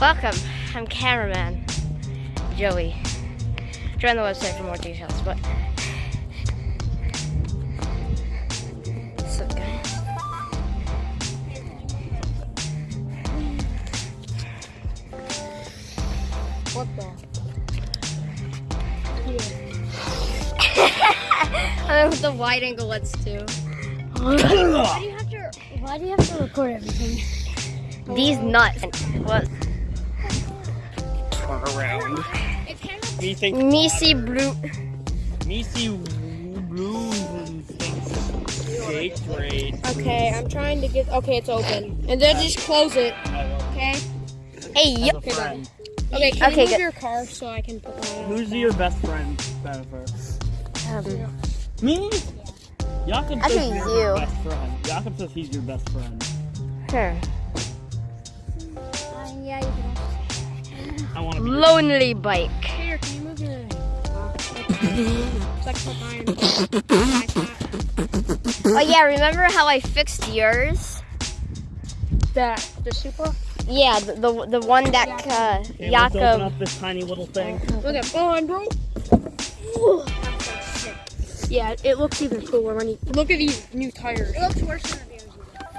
Welcome. I'm cameraman Joey. Join the website for more details. But guys? What the? I know what the wide angle lets do. Why do you have to? Why do you have to record everything? These nuts. What? Turn around. It's kind of. Me think Missy blue. me see blue eighth grade. Okay, I'm trying to get. Okay, it's open, and then just close it. Okay. Hey, As yo. a friend. Okay. Can Okay, you move good. your car so I can put mine on? Who's your best friend, Jennifer? Um, Me? Jakob Actually, says you're you. your best friend. Jakob says he's your best friend. sure. I want to be. Lonely bike. Here, can you move your? It's like put. Oh yeah, remember how I fixed yours? That the super. Yeah, the the, the one that uh, Okay, let's open up this tiny little thing. Look at mine, bro. Yeah, it looks even cooler when you look at these new tires. It looks worse than the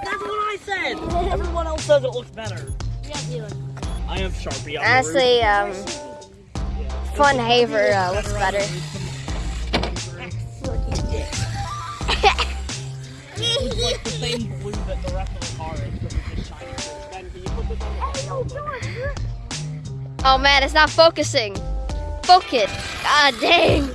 That's what I said. Everyone else says it looks better. I have Sharpie on Honestly, um, the roof. Fun Haver uh, looks better. It's like the same blue that the rest of the car is, but it's just shinier. Ben, can you put this on the Oh man, it's not focusing. Focus. God dang.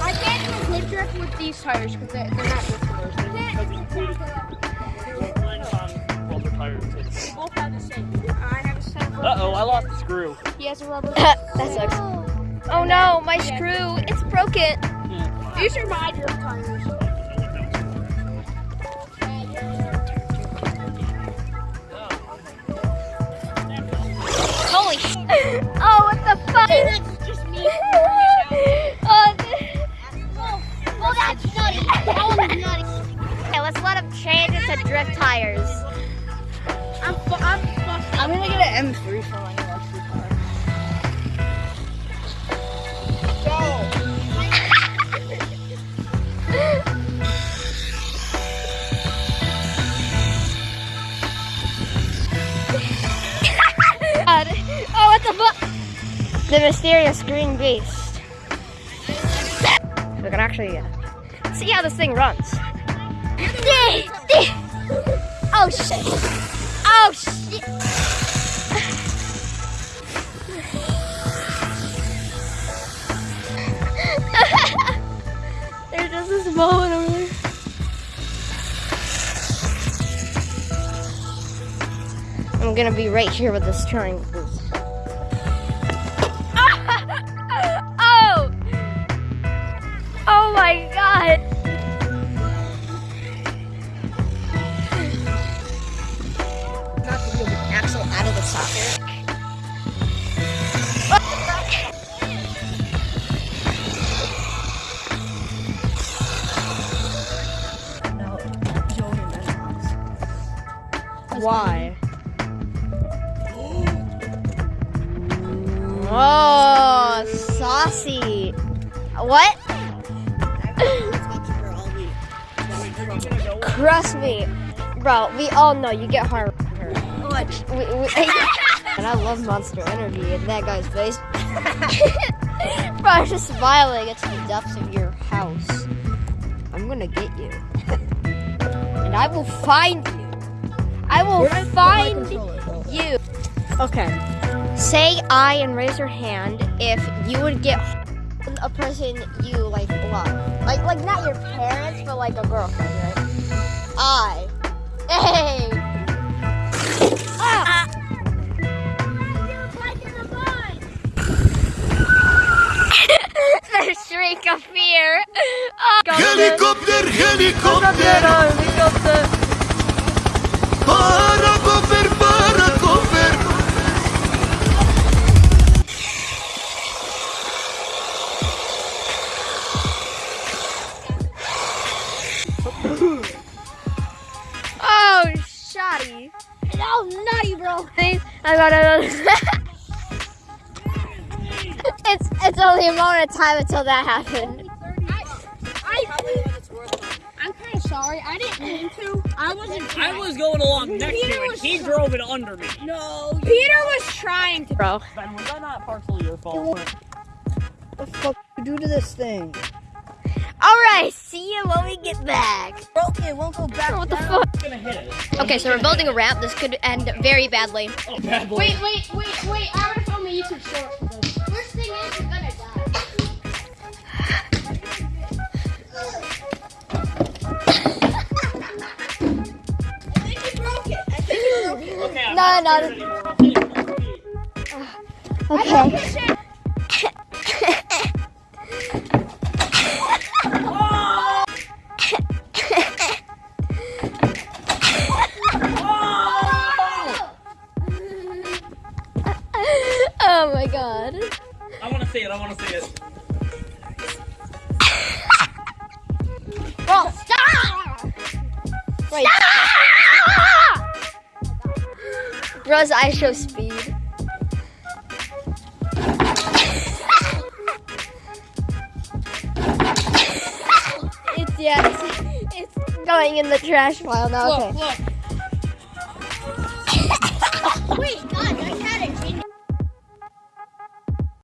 I can't do a drift with these tires because they're, they're not drifters. Mine's on rubber tires too. both have the same. I have a set of Uh oh, I lost the screw. He has a rubber. that sucks. Oh no, my screw. It's broken. These are my drift tires. Change drift tires. I'm, I'm. I'm gonna get an M3 for my electric car. God. Oh, what the fuck? The mysterious green beast. We can actually uh, see how this thing runs. Oh shit! Oh shit! There's just this moment over there. I'm gonna be right here with this triangle. oh! Oh my god! Why? Oh, saucy. What? Trust me, bro. We all know you get hard. We, we, and I love Monster Energy and that guy's face. bro, I'm just smiling into the depths of your house. I'm gonna get you, and I will find you. I will find you. Okay. Say I and raise your hand if you would get a person you like love. Like like not your parents, but like a girlfriend, right? I. Hey. Ah. the shriek of fear. Oh, Helicopter, helicopter, helicopter. paracofer, Oh, nutty, bro. I got it. it's it's only a moment of time until that happened. I'm kind of sorry. I didn't mean to. I wasn't. I was going along next Peter to it. was He drove it under me. No. Peter was trying to. Bro. Ben, was that not partially your fault? What the fuck you do to this thing? All right. See you when we get back. Broke it, won't go back. What the fuck? Gonna hit it. Okay, so we're building a ramp. This could end very badly. Oh, bad boy. Wait, wait, wait, wait. I'm gonna film a YouTube short for this. Worst thing is you're gonna die. Okay, I'm No, not no, god. I want to see it. I want to see it. Bro, stop! Wait. Bro's eyes show speed. it's yeah, it's, it's going in the trash pile now. Okay. Look, look. Wait, God, I had it.